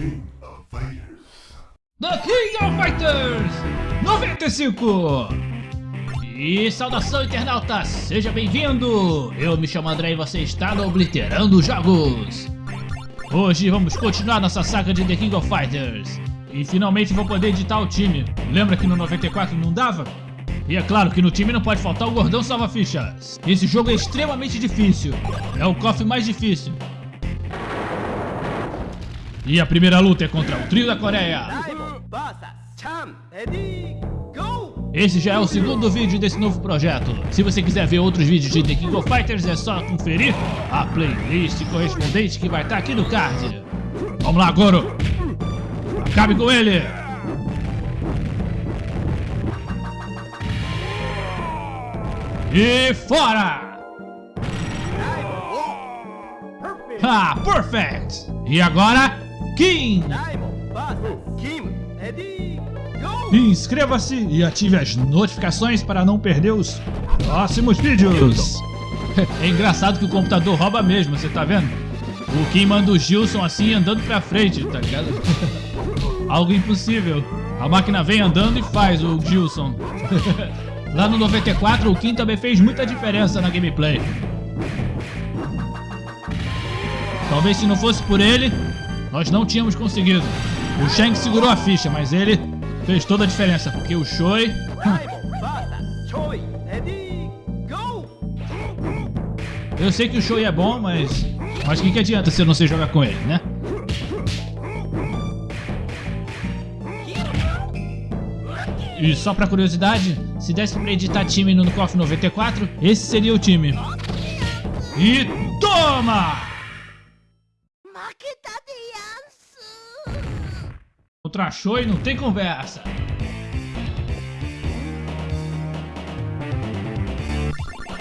King of Fighters. The King of Fighters 95! E saudação internauta, seja bem-vindo! Eu me chamo André e você está no Obliterando Jogos! Hoje vamos continuar nossa saga de The King of Fighters e finalmente vou poder editar o time. Lembra que no 94 não dava? E é claro que no time não pode faltar o Gordão Salva Fichas. Esse jogo é extremamente difícil, é o KOF mais difícil. E a primeira luta é contra o trio da Coreia. Esse já é o segundo vídeo desse novo projeto. Se você quiser ver outros vídeos de The King of Fighters, é só conferir a playlist correspondente que vai estar aqui no card. Vamos lá, Goro! Acabe com ele! E fora! Ah, perfect! E agora, Kim! Inscreva-se e ative as notificações para não perder os próximos vídeos. É engraçado que o computador rouba mesmo, você tá vendo? O Kim manda o Gilson assim andando pra frente, tá ligado? Algo impossível. A máquina vem andando e faz o Gilson. Lá no 94 o Kim também fez muita diferença na gameplay. Talvez se não fosse por ele, nós não tínhamos conseguido. O Shang segurou a ficha, mas ele fez toda a diferença, porque o Choi... Eu sei que o Choi é bom, mas... Mas o que, que adianta se eu não sei jogar com ele, né? E só pra curiosidade, se desse pra editar time no KOF 94, esse seria o time. E toma! Contra Choi não tem conversa.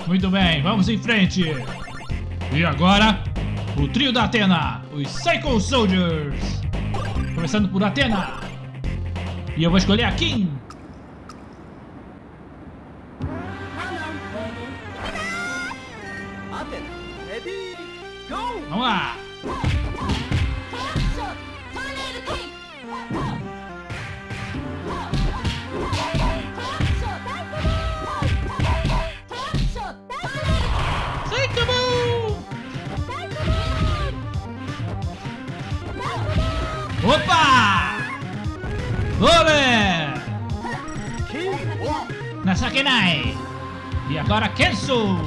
Muito bem, vamos em frente. E agora, o trio da Atena, os Psycho Soldiers. Começando por Atena. E eu vou escolher a Kim. Kim, Na Sakenai. E agora Kensu.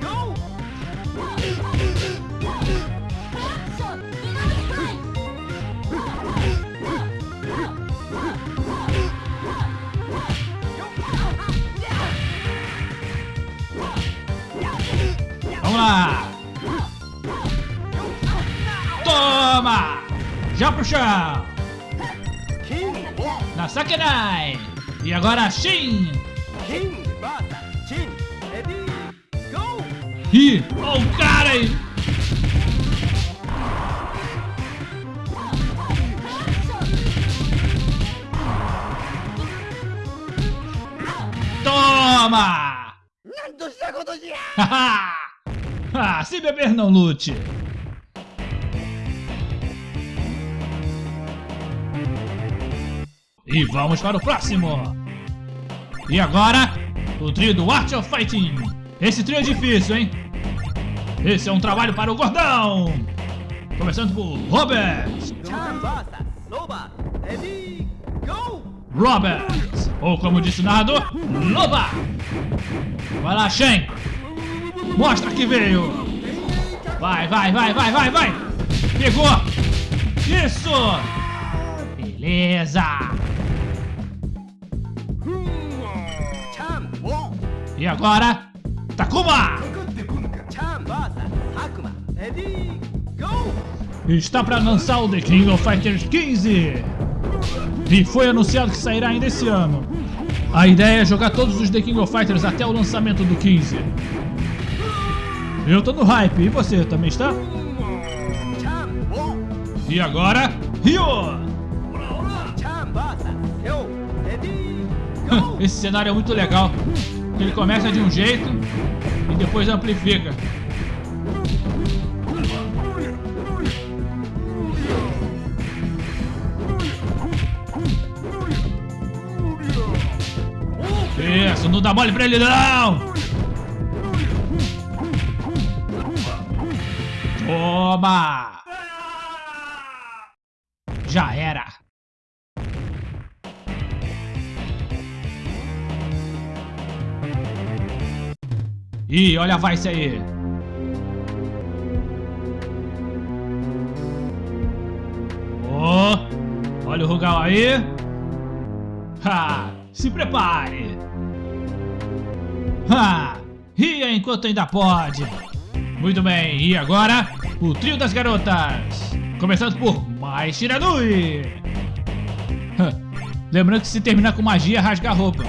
Go! Vamos lá! Toma! Já pro chão! Sakenai! E agora Shin! Kim vs Jin. Ready, go! Ih, ó o cara aí! Toma! Ah, se beber não lute! E vamos para o próximo! E agora, o trio do Art of Fighting! Esse trio é difícil, hein? Esse é um trabalho para o gordão! Começando por Robert! Robert! Ou como disse o narrador, Loba! Vai lá, Shen! Mostra que veio! Vai, vai, vai, vai, vai, vai! Pegou! Isso! Beleza! E agora, Takuma! Está para lançar o The King of Fighters 15! E foi anunciado que sairá ainda esse ano. A ideia é jogar todos os The King of Fighters até o lançamento do 15. Eu tô no hype, e você também está? E agora, Ryo! Esse cenário é muito legal. Ele começa de um jeito e depois amplifica. Isso, não dá mole pra ele não! Toma! Ih, olha a Vice aí! Oh, olha o Rugal aí! Ha! Se prepare! Ha! Ria enquanto ainda pode! Muito bem, e agora, o trio das garotas! Começando por Mai Shiranui! Lembrando que se terminar com magia, rasga a roupa.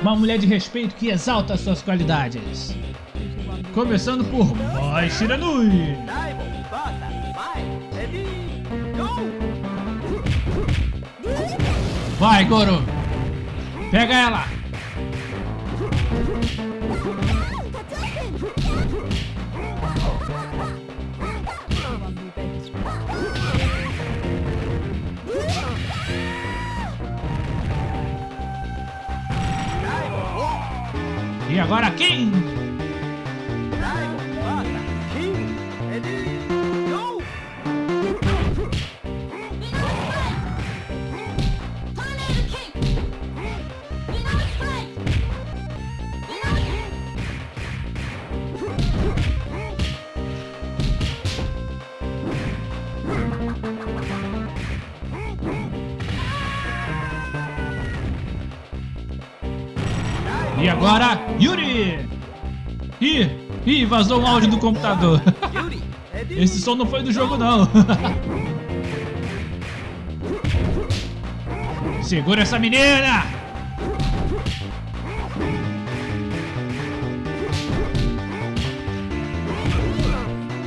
Uma mulher de respeito que exalta suas qualidades. Começando por Mai Shiranui! Vai, Goro! Pega ela! Agora quem? E agora, Yuri! Ih, ih, vazou um áudio do computador. Ready, Esse som não foi do jogo, não. Segura essa menina!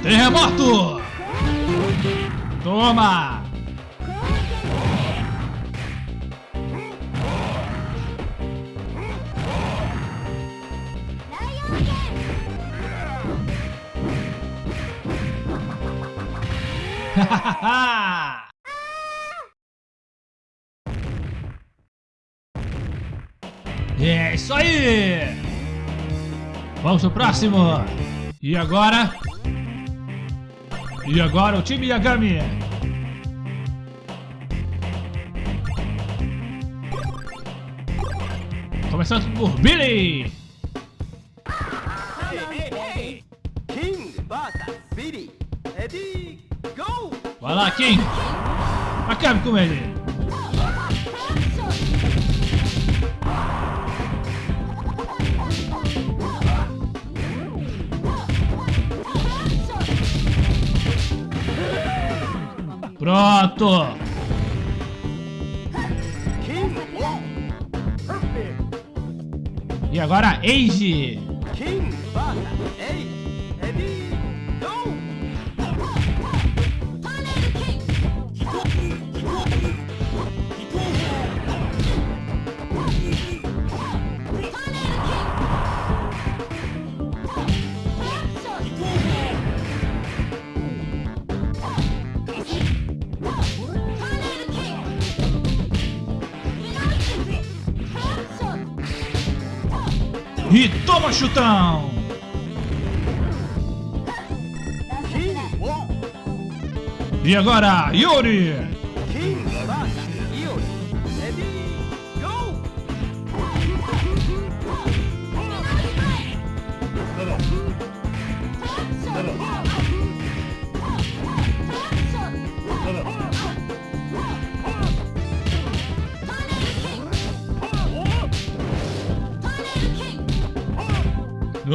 Terremoto! Toma! É isso aí! Vamos pro próximo! E agora? E agora o time Yagami! Começando por Billy! Vai lá, King! Acabe com ele! Pronto! E agora, Age! E toma chutão! E agora, Yuri! Ready, go.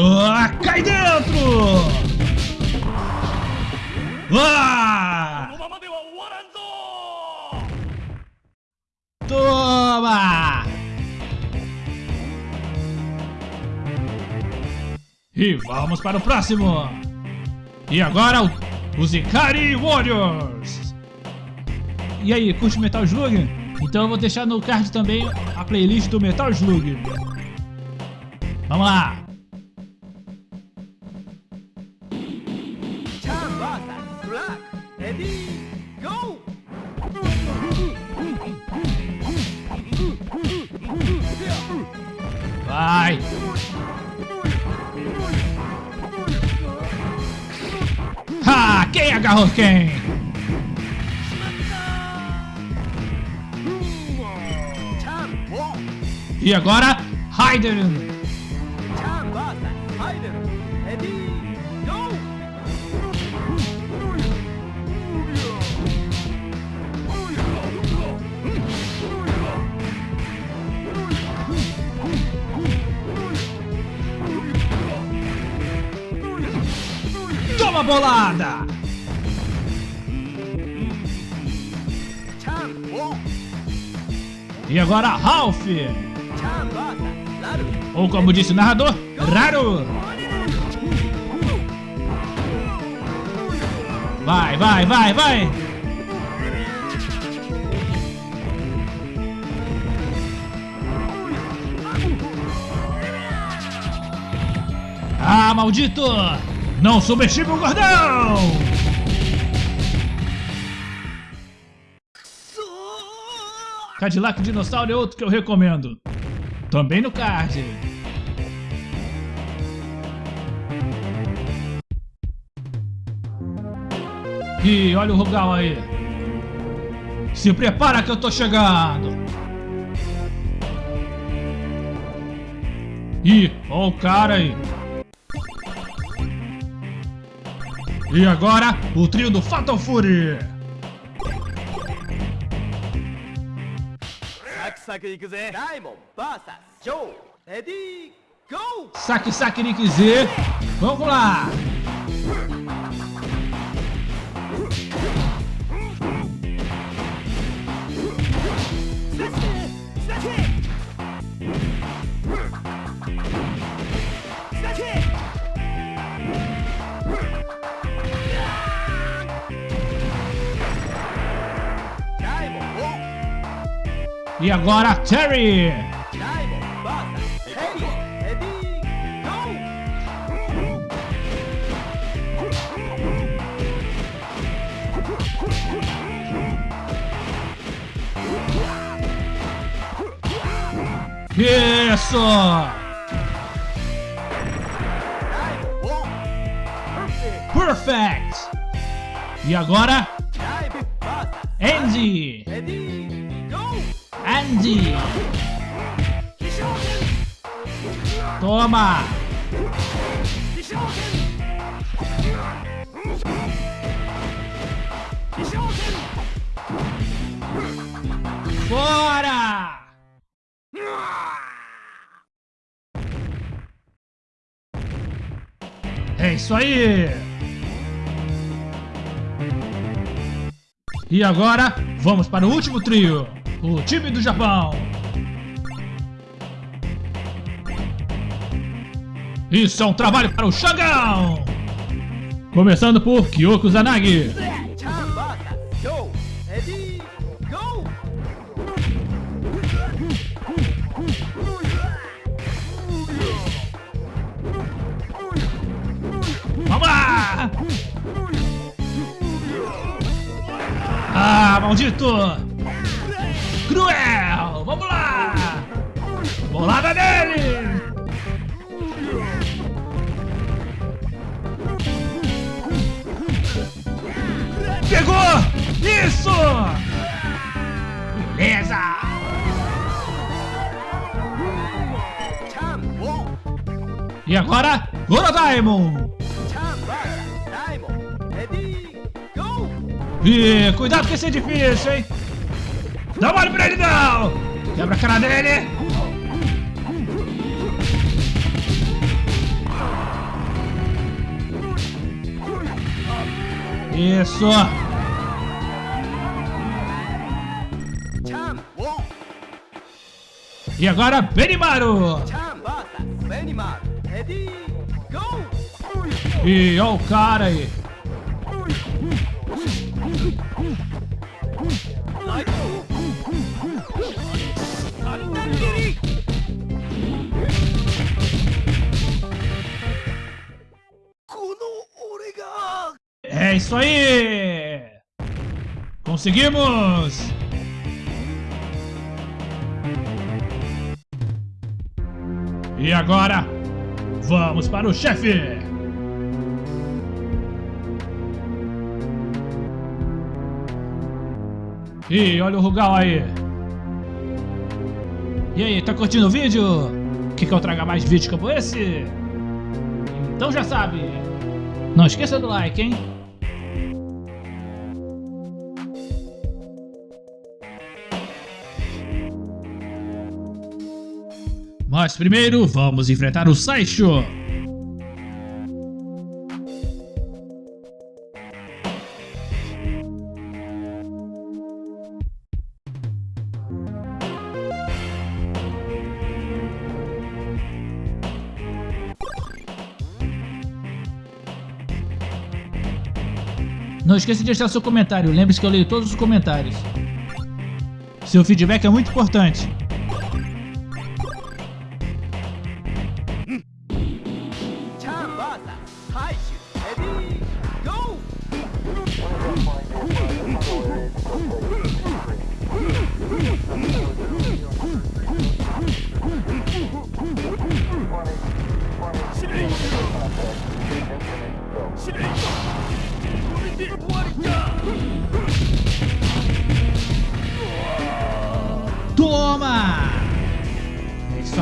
Ah, cai dentro! Ah! Toma! E vamos para o próximo! E agora o, os Ikari Warriors! E aí, curte Metal Slug? Então eu vou deixar no card também a playlist do Metal Slug. Vamos lá! Agora, go! Toma bolada! E agora, Ralph! Ou como disse o narrador, Raru! Vai, vai, vai, vai! Ah, maldito! Não subestime o gordão! Cadillac Dinossauro é outro que eu recomendo. Também no card. Ih, olha o Rugal aí. Se prepara que eu tô chegando. Ih, ó o cara aí. E agora, o trio do Fatal Fury. saque de quiser. Daimon passa, show. Ready, go! Saque, saque de quiser. Vamos lá. E agora Terry. Isso! Perfect! E agora? Andy! grande. Toma. Bora! É isso aí! E agora, vamos para o último trio! o time do Japão. Isso é um trabalho para o Xangão! Começando por Kyoko Zanagi. Vamos lá! Ah, maldito! cruel. Vamos lá. Bolada dele. Pegou! Isso! Beleza! E agora, Goro Daimon! Ih, cuidado que esse é difícil, hein? Dá mole pra ele não! Quebra a cara dele! Isso! E agora, Benimaru! E olha o cara aí! Isso aí. Conseguimos. E agora, vamos para o chefe. E olha o Rugal aí. E aí, tá curtindo o vídeo? Quer que eu traga mais vídeos como esse? Então já sabe. Não esqueça do like, hein? Mas primeiro, vamos enfrentar o Saisho. Não esqueça de deixar seu comentário, lembre-se que eu leio todos os comentários. Seu feedback é muito importante.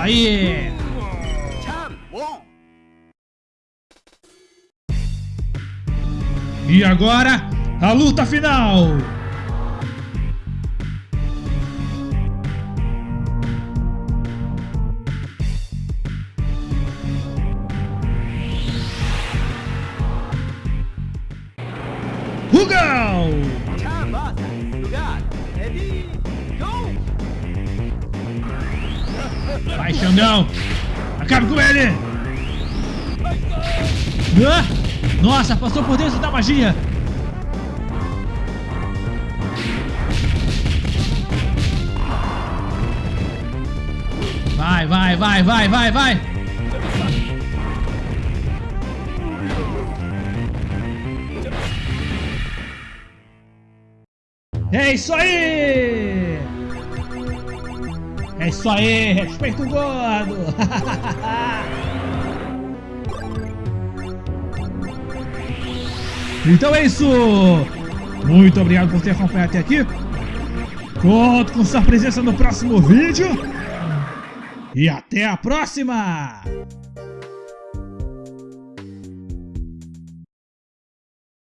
aí! E agora, a luta final! Hugão! Vai, Xandão! Acabe com ele! Ah! Nossa, passou por dentro da magia! Vai, vai, vai, vai, vai, vai! É isso aí! É isso aí, respeita o gordo! então é isso! Muito obrigado por ter acompanhado até aqui. Conto com sua presença no próximo vídeo. E até a próxima!